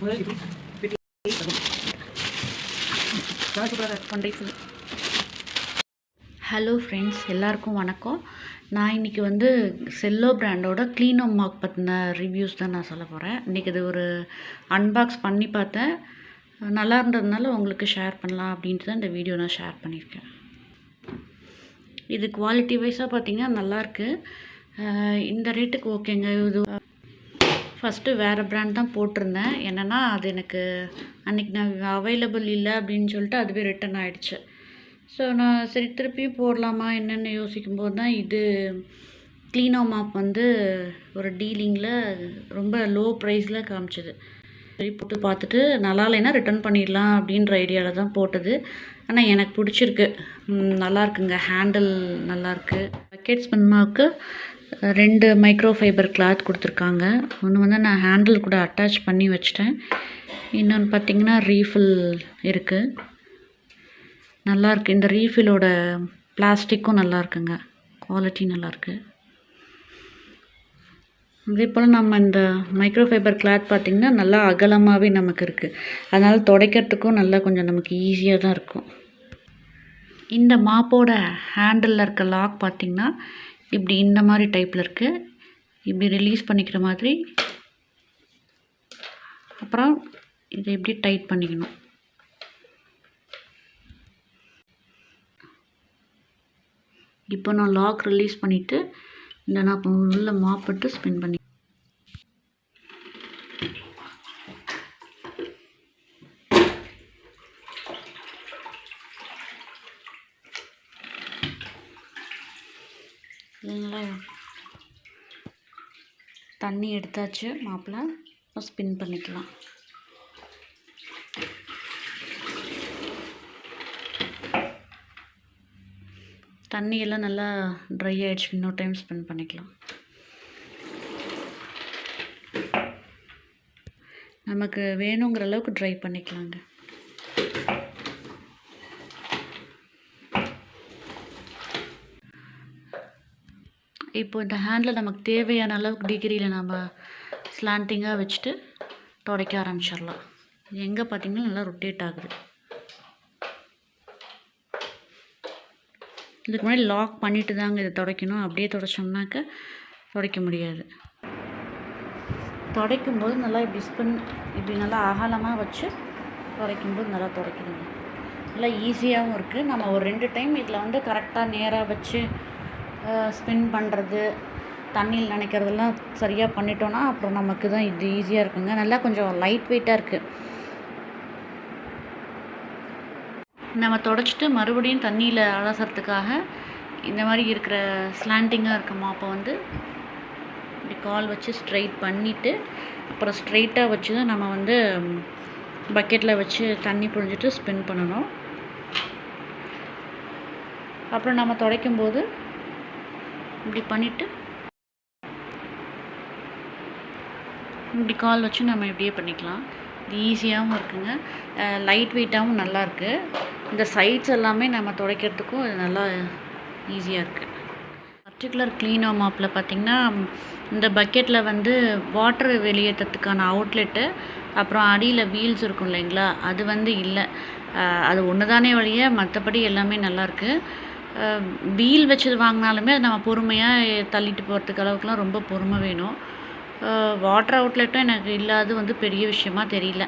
Hello friends எல்லாருக்கும் வணக்கம். நான் இன்றைக்கி வந்து செல்லோ பிராண்டோட க்ளீனோ மார்க் பற்றின ரிவ்யூஸ் தான் நான் சொல்ல போகிறேன் இன்றைக்கி இது ஒரு அன்பாக்ஸ் பண்ணி பார்த்தேன். நல்லா இருந்ததுனால உங்களுக்கு ஷேர் பண்ணலாம் அப்படின்ட்டு தான் இந்த வீடியோ நான் ஷேர் பண்ணியிருக்கேன். இது குவாலிட்டி வைஸாக பார்த்திங்கன்னா நல்லாயிருக்கு இந்த ரேட்டுக்கு ஓகேங்க இது ஃபஸ்ட்டு வேறு ப்ராண்ட் தான் போட்டிருந்தேன். என்னென்னா அது எனக்கு அன்றைக்கி நான் அவைலபிள் இல்லை அப்படின்னு சொல்லிட்டு அதுவே ரிட்டன் ஆகிடுச்சு ஸோ நான் சரி திருப்பியும் போடலாமா என்னென்னு யோசிக்கும்போது தான் இது க்ளீனோ மாப் வந்து ஒரு டீலிங்கில் ரொம்ப லோ ப்ரைஸில் காமிச்சது. சரி போட்டு பார்த்துட்டு நல்லா இல்லைன்னா ரிட்டர்ன் பண்ணிடலாம் அப்படின்ற ஐடியாவில் தான் போட்டது. ஆனால் எனக்கு பிடிச்சிருக்கு. நல்லா இருக்குங்க. ஹேண்டில் நல்லாயிருக்கு பக்கெட் ஸ்பின்மாவுக்கு ரெண்டு மைக்ரோ ஃபைபர் கிளாத் கொடுத்துருக்காங்க. ஒன்று வந்து நான் ஹேண்டில் கூட அட்டாச் பண்ணி வச்சிட்டேன். இன்னொன்று பார்த்தீங்கன்னா ரீஃபில் இருக்குது நல்லாயிருக்கு இந்த ரீஃபிலோட பிளாஸ்டிக்கும் நல்லா இருக்குங்க குவாலிட்டி நல்லாயிருக்கு அதே போல் நம்ம இந்த மைக்ரோ ஃபைபர் கிளாத் பார்த்திங்கன்னா நல்லா அகலமாகவே நமக்கு இருக்குது அதனால் துடைக்கிறதுக்கும் நல்லா கொஞ்சம் நமக்கு ஈஸியாக தான் இருக்கும். இந்த மாப்போட ஹேண்டிலில் இருக்க லாக் பார்த்திங்கன்னா இப்படி இந்த மாதிரி டைப்பில் இருக்குது இப்படி ரிலீஸ் பண்ணிக்கிற மாதிரி. அப்புறம் இதை எப்படி டைட் பண்ணிக்கணும். இப்போ நான் லாக் ரிலீஸ் பண்ணிவிட்டு இந்த நான் உள்ளே உள்ள மாப்பிட்டு ஸ்பின் பண்ணி இல்லைங்களா தண்ணி எடுத்தாச்சு மாப்பிள்ளை இப்போ ஸ்பின் பண்ணிக்கலாம். தண்ணி எல்லாம் நல்லா ட்ரை ஆகிடுச்சு இன்னொரு டைம் ஸ்பென்ட் பண்ணிக்கலாம். நமக்கு வேணுங்கிற அளவுக்கு ட்ரை பண்ணிக்கலாங்க. இப்போ இந்த ஹேண்டில் நமக்கு தேவையான அளவுக்கு டிகிரியில் நம்ம ஸ்லாண்டிங்காக வச்சுட்டு துடைக்க ஆரம்பிச்சிடலாம். எங்கே பார்த்திங்கனா நல்லா ரொட்டேட் ஆகுது. இதுக்கு முன்னாடி லாக் பண்ணிட்டு தாங்க இதை துடைக்கணும். அப்படியே துடைச்சோம்னாக்க துடைக்க முடியாது. துடைக்கும்போது நல்லா இப்படி ஸ்பின் இப்படி நல்லா அகலமாக வச்சு துடைக்கும்போது நல்லா துடைக்குதுங்க. நல்லா ஈஸியாகவும் இருக்குது நம்ம ஒரு ரெண்டு டைம் இதில் வந்து கரெக்டாக நேராக வச்சு ஸ்பின் பண்ணுறது தண்ணியில் நினைக்கிறதெல்லாம் சரியாக பண்ணிட்டோம்னா அப்புறம் நமக்கு தான் இது ஈஸியாக இருக்குங்க. நல்லா கொஞ்சம் லைட் வெயிட்டாக இருக்குது நம்ம தொடச்சிட்டு மறுபடியும் தண்ணியில் அலசறதுக்காக இந்த மாதிரி இருக்கிற ஸ்லாண்டிங்காக இருக்க அப்போ வந்து இப்படி கால் வச்சு ஸ்ட்ரைட் பண்ணிவிட்டு அப்புறம் ஸ்ட்ரைட்டாக வச்சு தான் நம்ம வந்து பக்கெட்டில் வச்சு தண்ணி புழிஞ்சிட்டு ஸ்பின் பண்ணணும். அப்புறம் நம்ம துடைக்கும்போது இப்படி பண்ணிவிட்டு இப்படி கால் வச்சு நம்ம இப்படியே பண்ணிக்கலாம். இது ஈஸியாகவும் இருக்குங்க. லைட் வெயிட்டாகவும் நல்லாயிருக்கு இந்த சைட்ஸ் எல்லாமே நம்ம துடைக்கிறதுக்கும் இது நல்லா ஈஸியாக இருக்குது பர்டிகுலர் க்ளீனோ மாப்பில் பார்த்திங்கன்னா இந்த பக்கெட்டில் வந்து வாட்டர் வெளியேற்றத்துக்கான அவுட்லெட்டு அப்புறம் அடியில் வீல்ஸ் இருக்கும் இல்லைங்களா? அது வந்து இல்லை. அது ஒன்று தானே வழிய மற்றபடி எல்லாமே நல்லாயிருக்கு வீல் வச்சது வாங்கினாலுமே அது நம்ம பொறுமையாக தள்ளிட்டு போகிறதுக்கு அளவுக்குலாம் ரொம்ப பொறுமை வேணும். வாட்டர் அவுட்லெட்டும் எனக்கு இல்லாது வந்து பெரிய விஷயமா தெரியல.